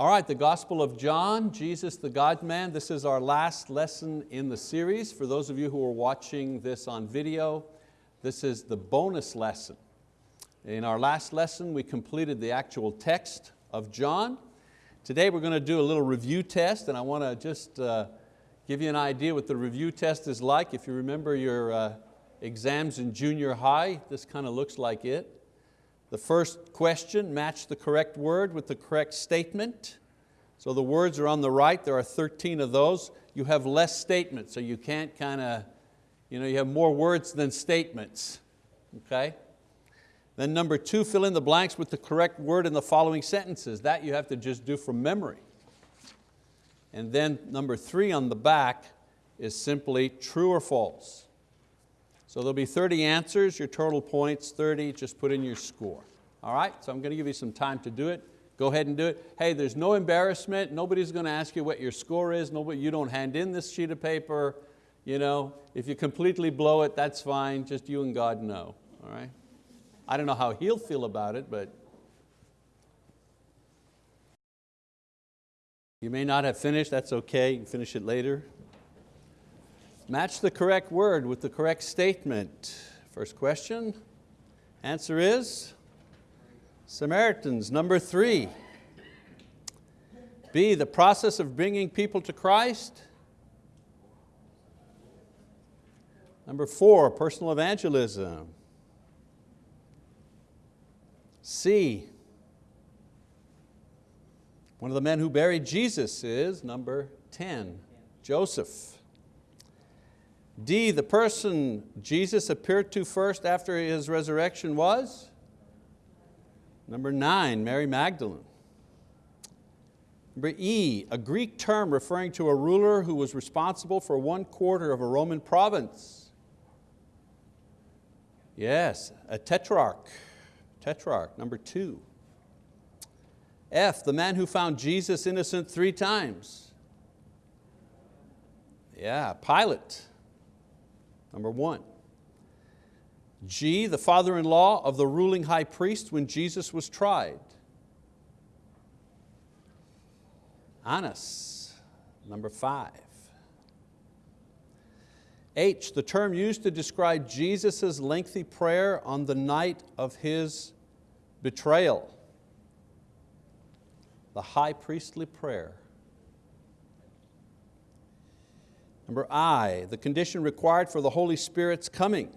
All right, the Gospel of John, Jesus the God-man. This is our last lesson in the series. For those of you who are watching this on video, this is the bonus lesson. In our last lesson, we completed the actual text of John. Today we're going to do a little review test and I want to just uh, give you an idea what the review test is like. If you remember your uh, exams in junior high, this kind of looks like it. The first question, match the correct word with the correct statement. So the words are on the right, there are 13 of those. You have less statements, so you can't kind of, you know, you have more words than statements, okay? Then number two, fill in the blanks with the correct word in the following sentences. That you have to just do from memory. And then number three on the back is simply true or false. So there'll be 30 answers, your total points 30, just put in your score. All right, so I'm going to give you some time to do it. Go ahead and do it. Hey, there's no embarrassment. Nobody's going to ask you what your score is. Nobody, you don't hand in this sheet of paper. You know, if you completely blow it, that's fine. Just you and God know. All right? I don't know how he'll feel about it, but you may not have finished. That's okay. You can finish it later. Match the correct word with the correct statement. First question, answer is Samaritans. Number three, B, the process of bringing people to Christ. Number four, personal evangelism. C, one of the men who buried Jesus is number 10, Joseph. D, the person Jesus appeared to first after His resurrection was? Number nine, Mary Magdalene. Number E, a Greek term referring to a ruler who was responsible for one quarter of a Roman province. Yes, a tetrarch, tetrarch, number two. F, the man who found Jesus innocent three times. Yeah, Pilate number one. G, the father-in-law of the ruling high priest when Jesus was tried. Annas, number five. H, the term used to describe Jesus' lengthy prayer on the night of His betrayal. The high priestly prayer. Number I, the condition required for the Holy Spirit's coming.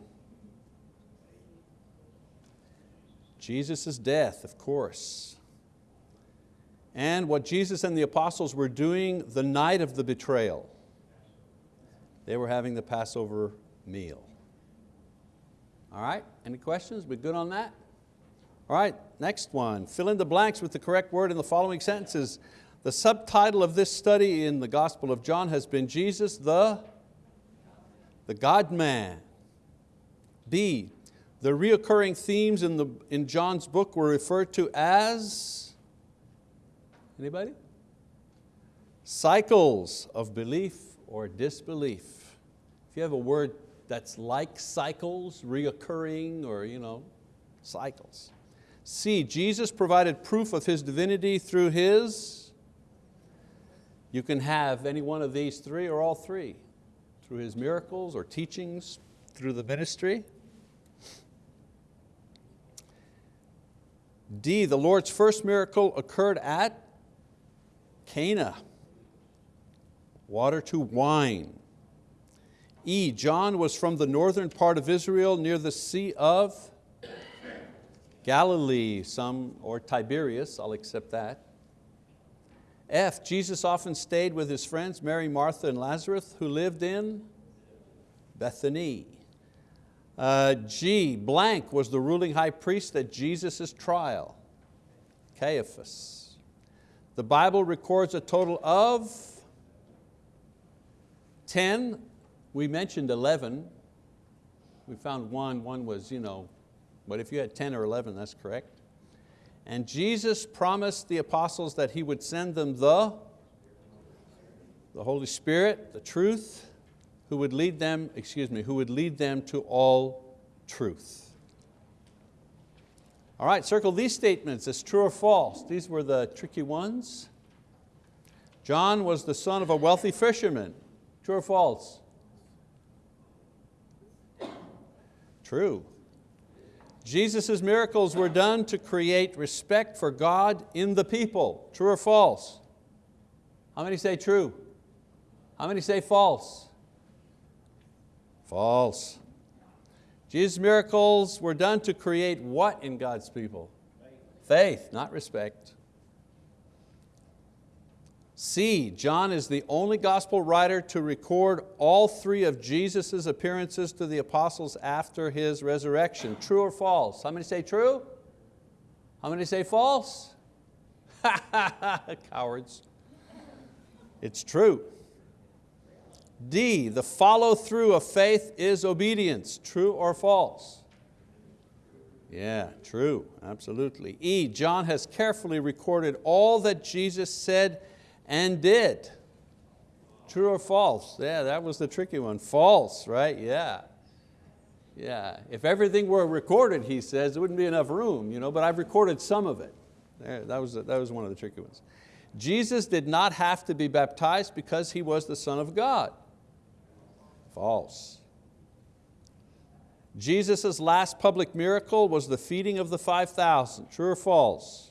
Jesus' death, of course. And what Jesus and the apostles were doing the night of the betrayal. They were having the Passover meal. All right, any questions? We good on that? All right, next one. Fill in the blanks with the correct word in the following sentences. The subtitle of this study in the Gospel of John has been Jesus the, the God-man. B, the reoccurring themes in, the, in John's book were referred to as, anybody? Cycles of belief or disbelief. If you have a word that's like cycles, reoccurring or you know, cycles. C, Jesus provided proof of His divinity through His you can have any one of these three or all three through His miracles or teachings, through the ministry. D, the Lord's first miracle occurred at Cana, water to wine. E, John was from the northern part of Israel near the Sea of Galilee, some, or Tiberias, I'll accept that. F, Jesus often stayed with his friends, Mary, Martha, and Lazarus, who lived in Bethany. Uh, G, blank was the ruling high priest at Jesus' trial, Caiaphas. The Bible records a total of 10, we mentioned 11. We found one, one was, you know, but if you had 10 or 11, that's correct. And Jesus promised the apostles that He would send them the, the Holy Spirit, the truth, who would lead them, excuse me, who would lead them to all truth. All right, circle these statements as true or false. These were the tricky ones. John was the son of a wealthy fisherman. True or false? True. Jesus' miracles were done to create respect for God in the people. True or false? How many say true? How many say false? False. Jesus' miracles were done to create what in God's people? Faith, Faith not respect. C, John is the only gospel writer to record all three of Jesus' appearances to the apostles after His resurrection. True or false? How many say true? How many say false? Cowards. It's true. D, the follow through of faith is obedience. True or false? Yeah, true, absolutely. E, John has carefully recorded all that Jesus said and did. True or false? Yeah, that was the tricky one. False, right? Yeah. Yeah, if everything were recorded, he says, there wouldn't be enough room, you know, but I've recorded some of it. There, that, was, that was one of the tricky ones. Jesus did not have to be baptized because He was the Son of God. False. Jesus' last public miracle was the feeding of the 5,000. True or false?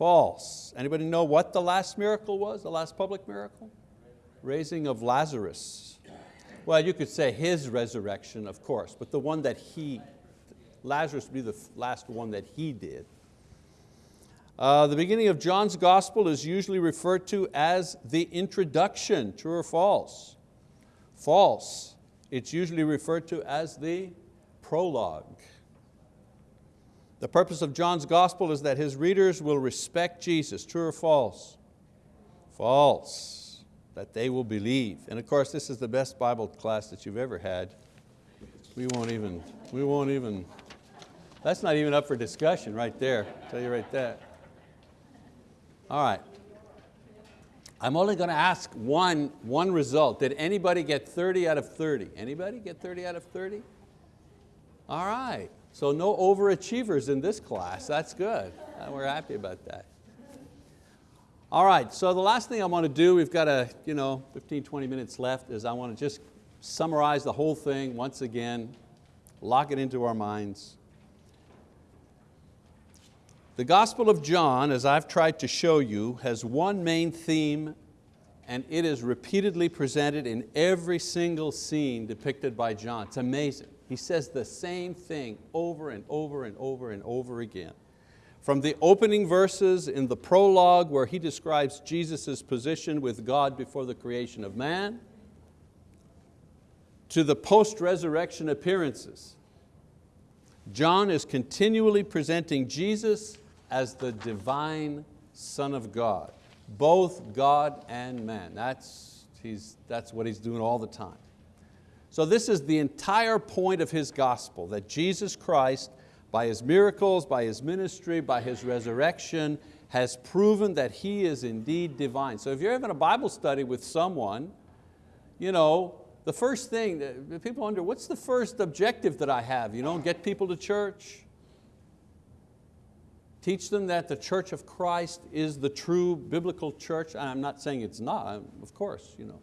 False. Anybody know what the last miracle was, the last public miracle? Raising of Lazarus. Well, you could say his resurrection, of course, but the one that he, Lazarus would be the last one that he did. Uh, the beginning of John's gospel is usually referred to as the introduction, true or false? False. It's usually referred to as the prologue. The purpose of John's gospel is that his readers will respect Jesus, true or false? False, that they will believe. And of course, this is the best Bible class that you've ever had. We won't even, we won't even, that's not even up for discussion right there, I'll tell you right there. All right. I'm only going to ask one, one result. Did anybody get 30 out of 30? Anybody get 30 out of 30? All right. So no overachievers in this class, that's good. Uh, we're happy about that. All right, so the last thing I want to do, we've got a, you know, 15, 20 minutes left, is I want to just summarize the whole thing once again, lock it into our minds. The Gospel of John, as I've tried to show you, has one main theme and it is repeatedly presented in every single scene depicted by John. It's amazing. He says the same thing over and over and over and over again. From the opening verses in the prologue where he describes Jesus' position with God before the creation of man, to the post-resurrection appearances. John is continually presenting Jesus as the divine Son of God, both God and man. That's, he's, that's what he's doing all the time. So this is the entire point of His gospel, that Jesus Christ, by His miracles, by His ministry, by His resurrection, has proven that He is indeed divine. So if you're having a Bible study with someone, you know, the first thing, uh, people wonder, what's the first objective that I have? You know, get people to church, teach them that the church of Christ is the true biblical church. I'm not saying it's not, of course. You know.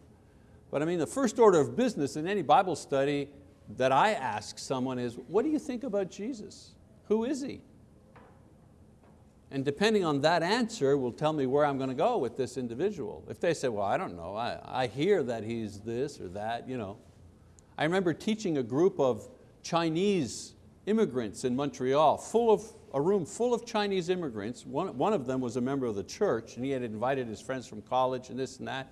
But I mean, the first order of business in any Bible study that I ask someone is, what do you think about Jesus? Who is He? And depending on that answer will tell me where I'm going to go with this individual. If they say, well, I don't know, I, I hear that he's this or that. You know. I remember teaching a group of Chinese immigrants in Montreal, full of, a room full of Chinese immigrants. One, one of them was a member of the church and he had invited his friends from college and this and that.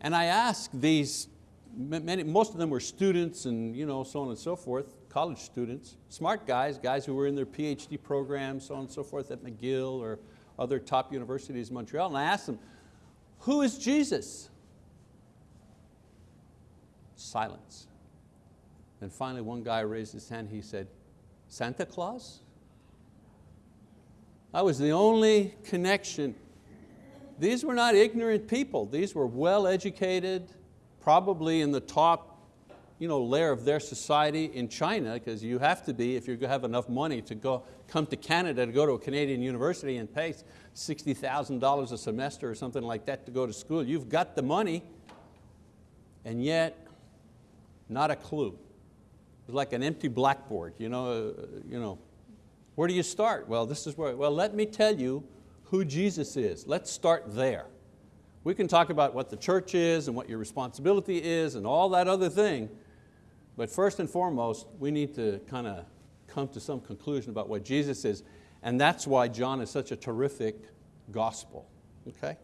And I asked these, many, most of them were students and you know, so on and so forth, college students, smart guys, guys who were in their PhD programs, so on and so forth at McGill or other top universities in Montreal. And I asked them, who is Jesus? Silence. And finally one guy raised his hand, he said, Santa Claus? That was the only connection these were not ignorant people. These were well-educated, probably in the top you know, layer of their society in China, because you have to be if you have enough money to go, come to Canada to go to a Canadian university and pay $60,000 a semester or something like that to go to school. You've got the money, and yet not a clue. It's like an empty blackboard. You know, uh, you know, where do you start? Well, this is where, well, let me tell you who Jesus is. Let's start there. We can talk about what the church is and what your responsibility is and all that other thing, but first and foremost, we need to kind of come to some conclusion about what Jesus is, and that's why John is such a terrific gospel, okay?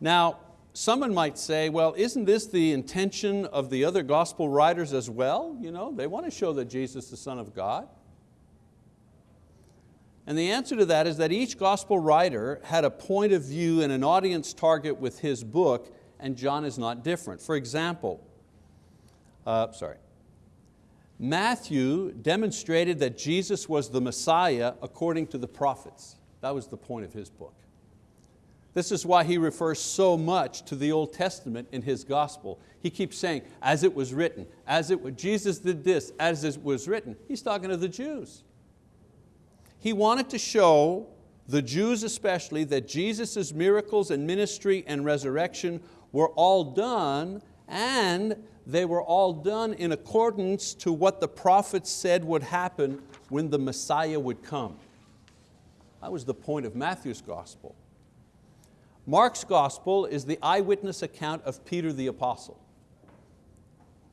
Now, someone might say, well, isn't this the intention of the other gospel writers as well? You know, they want to show that Jesus is the Son of God. And the answer to that is that each gospel writer had a point of view and an audience target with his book, and John is not different. For example, uh, sorry, Matthew demonstrated that Jesus was the Messiah according to the prophets. That was the point of his book. This is why he refers so much to the Old Testament in his gospel. He keeps saying, as it was written, as it was, Jesus did this, as it was written. He's talking to the Jews. He wanted to show the Jews especially that Jesus' miracles and ministry and resurrection were all done and they were all done in accordance to what the prophets said would happen when the Messiah would come. That was the point of Matthew's gospel. Mark's gospel is the eyewitness account of Peter the apostle.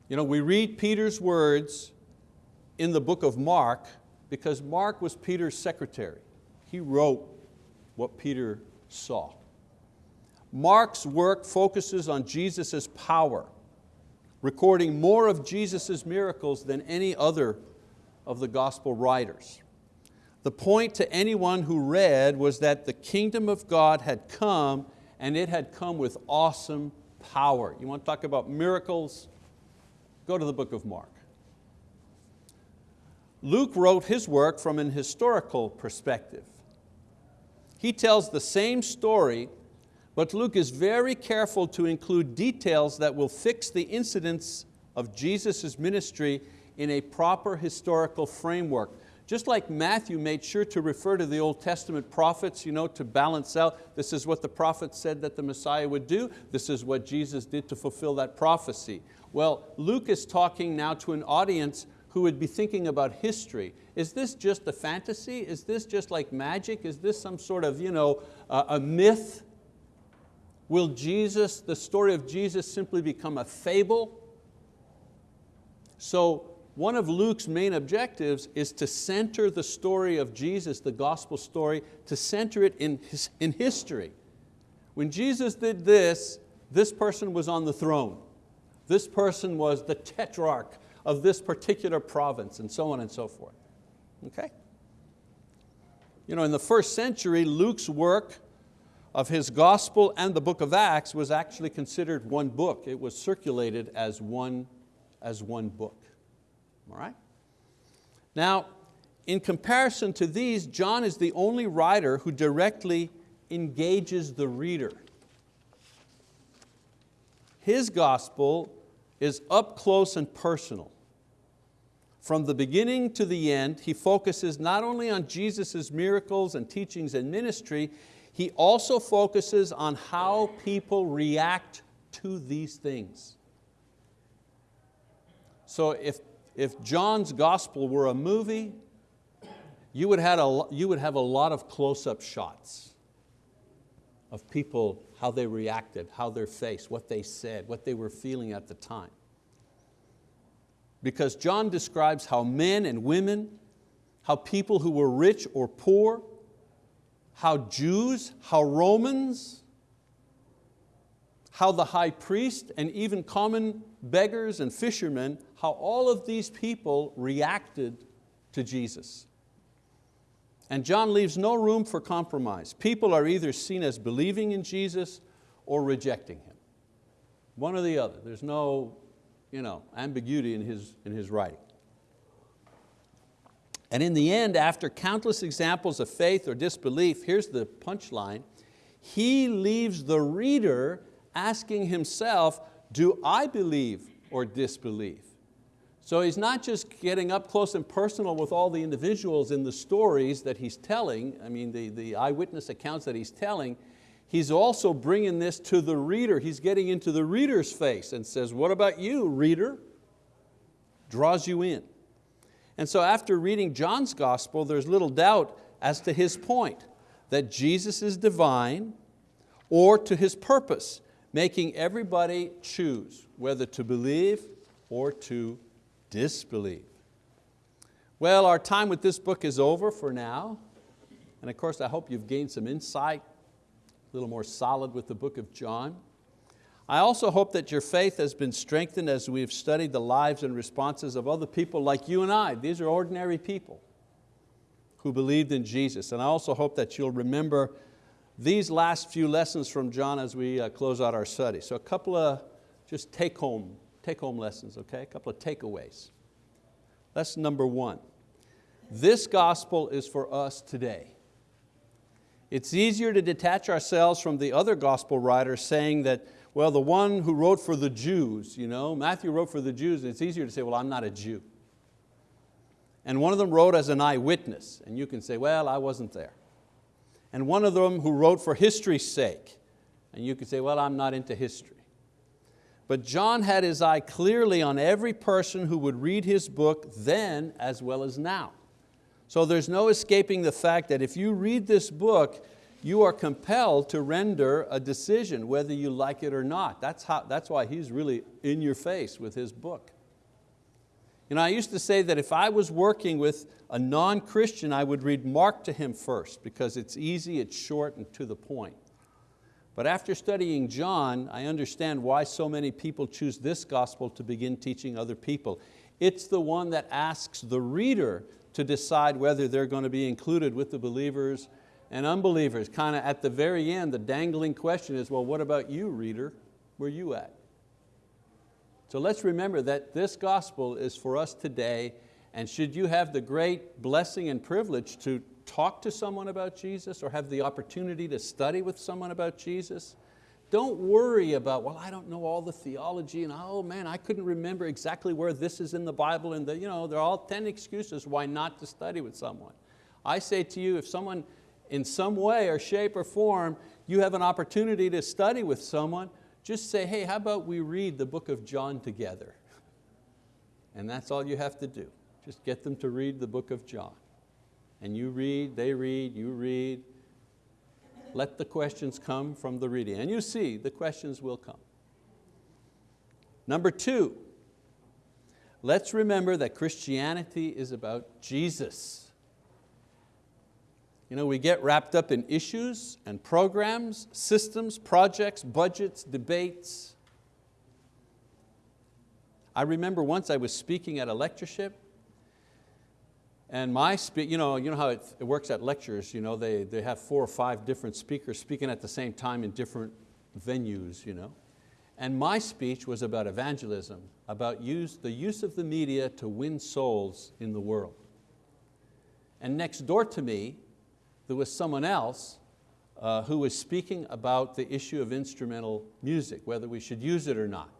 You know, we read Peter's words in the book of Mark because Mark was Peter's secretary. He wrote what Peter saw. Mark's work focuses on Jesus' power, recording more of Jesus' miracles than any other of the gospel writers. The point to anyone who read was that the kingdom of God had come and it had come with awesome power. You want to talk about miracles? Go to the book of Mark. Luke wrote his work from an historical perspective. He tells the same story, but Luke is very careful to include details that will fix the incidents of Jesus' ministry in a proper historical framework. Just like Matthew made sure to refer to the Old Testament prophets you know, to balance out, this is what the prophets said that the Messiah would do, this is what Jesus did to fulfill that prophecy. Well, Luke is talking now to an audience who would be thinking about history. Is this just a fantasy? Is this just like magic? Is this some sort of you know, uh, a myth? Will Jesus, the story of Jesus simply become a fable? So one of Luke's main objectives is to center the story of Jesus, the gospel story, to center it in, his, in history. When Jesus did this, this person was on the throne. This person was the tetrarch of this particular province and so on and so forth. Okay? You know, in the first century, Luke's work of his gospel and the book of Acts was actually considered one book. It was circulated as one, as one book. All right? Now, in comparison to these, John is the only writer who directly engages the reader. His gospel is up close and personal. From the beginning to the end, he focuses not only on Jesus' miracles and teachings and ministry, he also focuses on how people react to these things. So if, if John's gospel were a movie, you would, have a, you would have a lot of close-up shots of people, how they reacted, how their face, what they said, what they were feeling at the time because John describes how men and women, how people who were rich or poor, how Jews, how Romans, how the high priest and even common beggars and fishermen, how all of these people reacted to Jesus. And John leaves no room for compromise. People are either seen as believing in Jesus or rejecting Him. One or the other. There's no you know, ambiguity in his, in his writing. And in the end, after countless examples of faith or disbelief, here's the punchline, he leaves the reader asking himself, do I believe or disbelieve? So he's not just getting up close and personal with all the individuals in the stories that he's telling, I mean the, the eyewitness accounts that he's telling, he's also bringing this to the reader. He's getting into the reader's face and says, what about you, reader? Draws you in. And so after reading John's gospel, there's little doubt as to his point, that Jesus is divine or to His purpose, making everybody choose whether to believe or to disbelieve. Well, our time with this book is over for now. And of course, I hope you've gained some insight, little more solid with the book of John. I also hope that your faith has been strengthened as we've studied the lives and responses of other people like you and I. These are ordinary people who believed in Jesus. And I also hope that you'll remember these last few lessons from John as we uh, close out our study. So a couple of just take home take home lessons, okay? A couple of takeaways. Lesson number one, this gospel is for us today. It's easier to detach ourselves from the other gospel writers saying that, well, the one who wrote for the Jews, you know, Matthew wrote for the Jews, it's easier to say, well, I'm not a Jew. And one of them wrote as an eyewitness, and you can say, well, I wasn't there. And one of them who wrote for history's sake, and you can say, well, I'm not into history. But John had his eye clearly on every person who would read his book then as well as now. So there's no escaping the fact that if you read this book, you are compelled to render a decision whether you like it or not. That's, how, that's why he's really in your face with his book. You know, I used to say that if I was working with a non-Christian, I would read Mark to him first because it's easy, it's short and to the point. But after studying John, I understand why so many people choose this gospel to begin teaching other people. It's the one that asks the reader to decide whether they're going to be included with the believers and unbelievers. Kind of at the very end, the dangling question is, well, what about you, reader? Where you at? So let's remember that this gospel is for us today, and should you have the great blessing and privilege to talk to someone about Jesus or have the opportunity to study with someone about Jesus, don't worry about, well, I don't know all the theology and oh man, I couldn't remember exactly where this is in the Bible and the, you know, there are all 10 excuses why not to study with someone. I say to you, if someone in some way or shape or form, you have an opportunity to study with someone, just say, hey, how about we read the book of John together? And that's all you have to do. Just get them to read the book of John and you read, they read, you read. Let the questions come from the reading. And you see, the questions will come. Number two, let's remember that Christianity is about Jesus. You know, we get wrapped up in issues and programs, systems, projects, budgets, debates. I remember once I was speaking at a lectureship and my, you know, you know how it, it works at lectures, you know, they, they have four or five different speakers speaking at the same time in different venues. You know? And my speech was about evangelism, about use, the use of the media to win souls in the world. And next door to me, there was someone else uh, who was speaking about the issue of instrumental music, whether we should use it or not.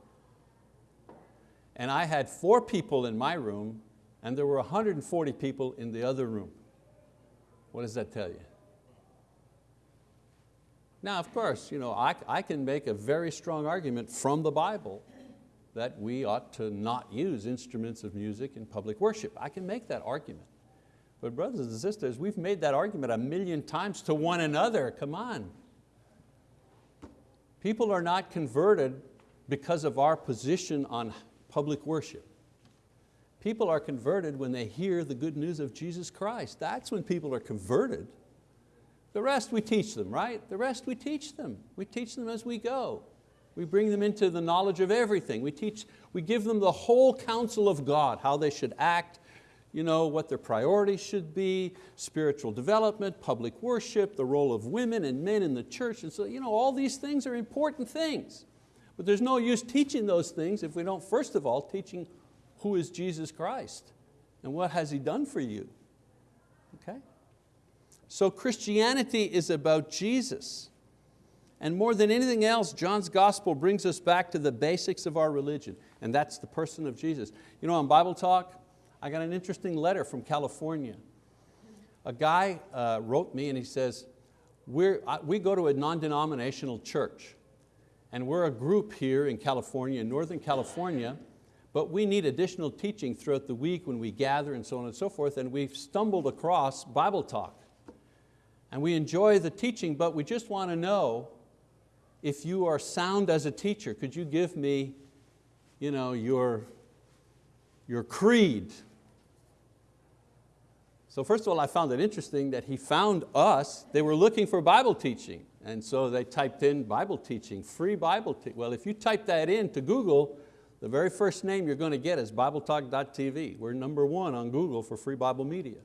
And I had four people in my room and there were 140 people in the other room. What does that tell you? Now, of course, you know, I, I can make a very strong argument from the Bible that we ought to not use instruments of music in public worship. I can make that argument. But brothers and sisters, we've made that argument a million times to one another, come on. People are not converted because of our position on public worship. People are converted when they hear the good news of Jesus Christ. That's when people are converted. The rest we teach them, right? The rest we teach them. We teach them as we go. We bring them into the knowledge of everything. We, teach, we give them the whole counsel of God, how they should act, you know, what their priorities should be, spiritual development, public worship, the role of women and men in the church. And so, you know, all these things are important things. But there's no use teaching those things if we don't, first of all, teaching who is Jesus Christ and what has He done for you? Okay? So Christianity is about Jesus. And more than anything else, John's gospel brings us back to the basics of our religion, and that's the person of Jesus. You know, on Bible Talk, I got an interesting letter from California. A guy uh, wrote me and he says, we're, we go to a non-denominational church and we're a group here in California, in Northern California, but we need additional teaching throughout the week when we gather and so on and so forth, and we've stumbled across Bible Talk. And we enjoy the teaching, but we just want to know if you are sound as a teacher, could you give me you know, your, your creed, so first of all, I found it interesting that he found us, they were looking for Bible teaching. And so they typed in Bible teaching, free Bible teaching. Well, if you type that in to Google, the very first name you're going to get is BibleTalk.tv. We're number one on Google for free Bible media.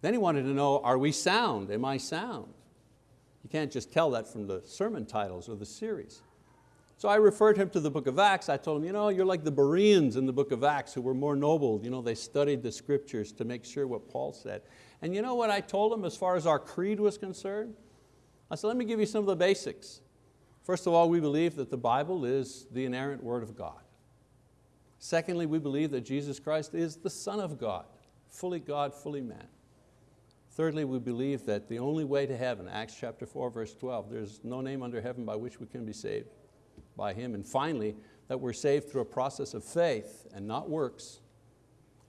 Then he wanted to know, are we sound? Am I sound? You can't just tell that from the sermon titles or the series. So I referred him to the book of Acts. I told him, you know, you're like the Bereans in the book of Acts who were more noble. You know, they studied the scriptures to make sure what Paul said. And you know what I told him as far as our creed was concerned? I said, let me give you some of the basics. First of all, we believe that the Bible is the inerrant word of God. Secondly, we believe that Jesus Christ is the Son of God, fully God, fully man. Thirdly, we believe that the only way to heaven, Acts chapter 4, verse 12, there's no name under heaven by which we can be saved by Him. And finally, that we're saved through a process of faith and not works,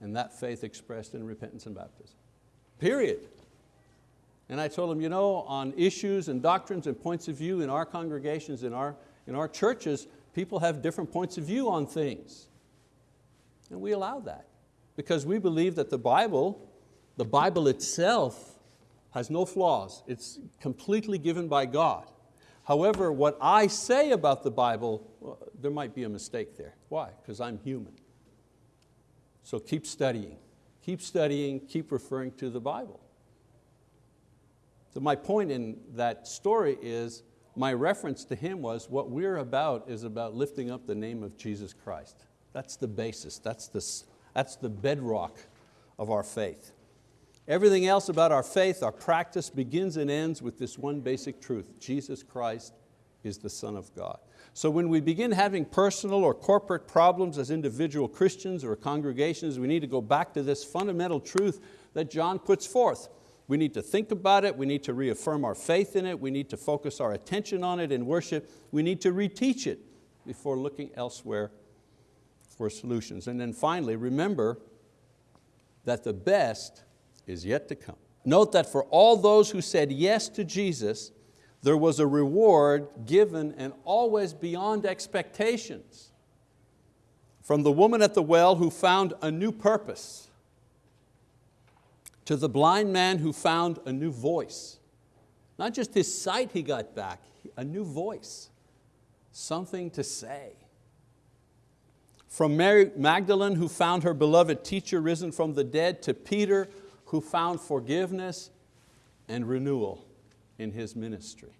and that faith expressed in repentance and baptism. Period. And I told him, you know, on issues and doctrines and points of view in our congregations, in our, in our churches, people have different points of view on things. And we allow that because we believe that the Bible, the Bible itself has no flaws. It's completely given by God. However, what I say about the Bible, well, there might be a mistake there. Why? Because I'm human. So keep studying. Keep studying, keep referring to the Bible. So my point in that story is, my reference to him was what we're about is about lifting up the name of Jesus Christ. That's the basis, that's the, that's the bedrock of our faith. Everything else about our faith, our practice begins and ends with this one basic truth, Jesus Christ is the Son of God. So when we begin having personal or corporate problems as individual Christians or congregations, we need to go back to this fundamental truth that John puts forth. We need to think about it, we need to reaffirm our faith in it, we need to focus our attention on it in worship, we need to reteach it before looking elsewhere for solutions. And then finally, remember that the best is yet to come. Note that for all those who said yes to Jesus, there was a reward given and always beyond expectations. From the woman at the well who found a new purpose, to the blind man who found a new voice. Not just his sight he got back, a new voice, something to say. From Mary Magdalene who found her beloved teacher risen from the dead to Peter who found forgiveness and renewal in his ministry.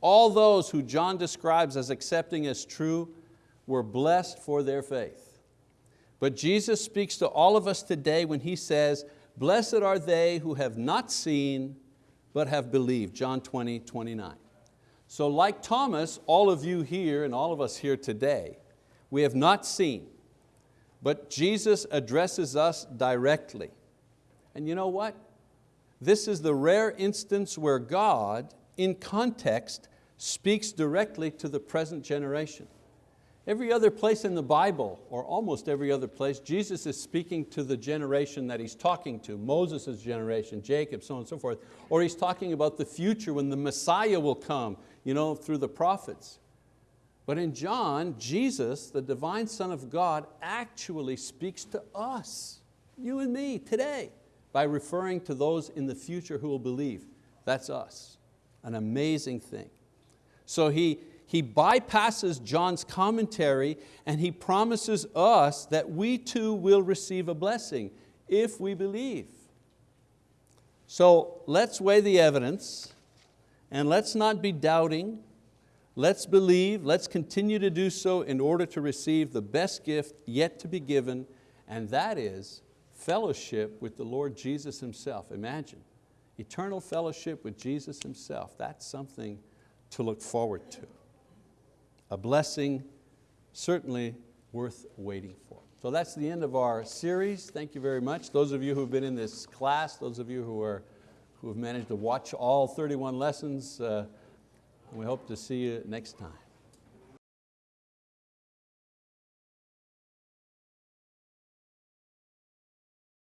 All those who John describes as accepting as true were blessed for their faith. But Jesus speaks to all of us today when He says, blessed are they who have not seen but have believed, John 20, 29. So like Thomas, all of you here and all of us here today, we have not seen, but Jesus addresses us directly. And you know what? This is the rare instance where God, in context, speaks directly to the present generation. Every other place in the Bible, or almost every other place, Jesus is speaking to the generation that He's talking to, Moses' generation, Jacob, so on and so forth. Or He's talking about the future when the Messiah will come you know, through the prophets. But in John, Jesus, the divine Son of God, actually speaks to us, you and me, today by referring to those in the future who will believe. That's us, an amazing thing. So he, he bypasses John's commentary and he promises us that we too will receive a blessing if we believe. So let's weigh the evidence and let's not be doubting. Let's believe, let's continue to do so in order to receive the best gift yet to be given, and that is fellowship with the Lord Jesus Himself. Imagine, eternal fellowship with Jesus Himself, that's something to look forward to. A blessing certainly worth waiting for. So that's the end of our series. Thank you very much. Those of you who have been in this class, those of you who, are, who have managed to watch all 31 lessons, uh, we hope to see you next time.